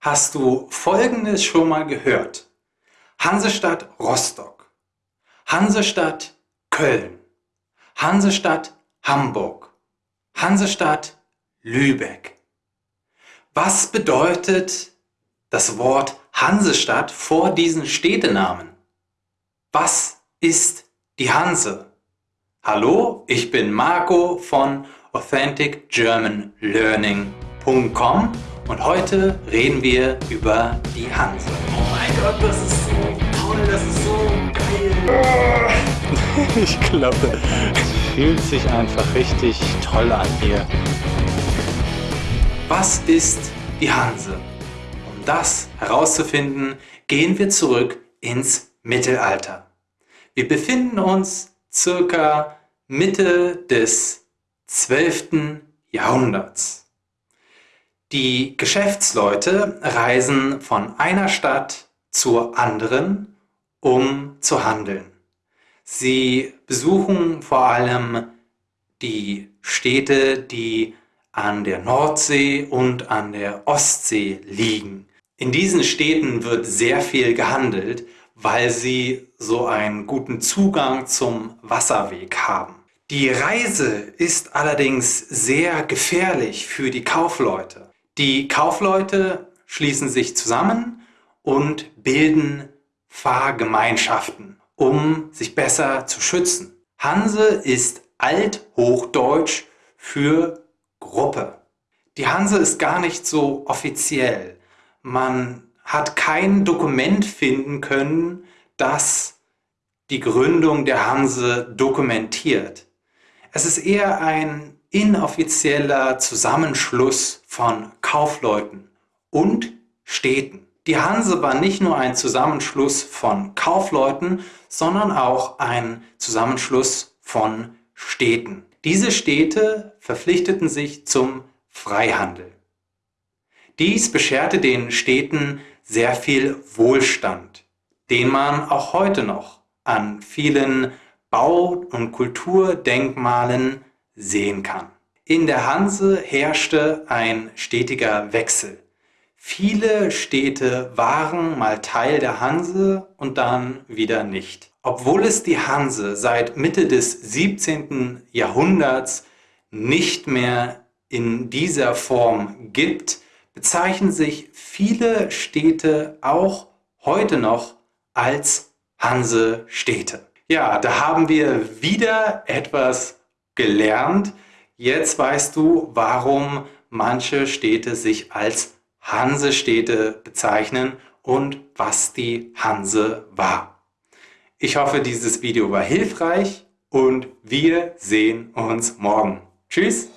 hast du Folgendes schon mal gehört. Hansestadt Rostock, Hansestadt Köln, Hansestadt Hamburg, Hansestadt Lübeck. Was bedeutet das Wort Hansestadt vor diesen Städtenamen? Was ist die Hanse? Hallo, ich bin Marco von AuthenticGermanLearning.com und heute reden wir über die Hanse. Oh mein Gott, das ist so toll, das ist so geil. Ich glaube, es fühlt sich einfach richtig toll an hier. Was ist die Hanse? Um das herauszufinden, gehen wir zurück ins Mittelalter. Wir befinden uns circa Mitte des 12. Jahrhunderts. Die Geschäftsleute reisen von einer Stadt zur anderen, um zu handeln. Sie besuchen vor allem die Städte, die an der Nordsee und an der Ostsee liegen. In diesen Städten wird sehr viel gehandelt, weil sie so einen guten Zugang zum Wasserweg haben. Die Reise ist allerdings sehr gefährlich für die Kaufleute. Die Kaufleute schließen sich zusammen und bilden Fahrgemeinschaften, um sich besser zu schützen. Hanse ist Althochdeutsch für Gruppe. Die Hanse ist gar nicht so offiziell. Man hat kein Dokument finden können, das die Gründung der Hanse dokumentiert. Es ist eher ein inoffizieller Zusammenschluss von Kaufleuten und Städten. Die Hanse war nicht nur ein Zusammenschluss von Kaufleuten, sondern auch ein Zusammenschluss von Städten. Diese Städte verpflichteten sich zum Freihandel. Dies bescherte den Städten sehr viel Wohlstand, den man auch heute noch an vielen Bau- und Kulturdenkmalen sehen kann. In der Hanse herrschte ein stetiger Wechsel. Viele Städte waren mal Teil der Hanse und dann wieder nicht. Obwohl es die Hanse seit Mitte des 17. Jahrhunderts nicht mehr in dieser Form gibt, bezeichnen sich viele Städte auch heute noch als Hansestädte. Ja, da haben wir wieder etwas gelernt. Jetzt weißt du, warum manche Städte sich als Hansestädte bezeichnen und was die Hanse war. Ich hoffe, dieses Video war hilfreich und wir sehen uns morgen. Tschüss!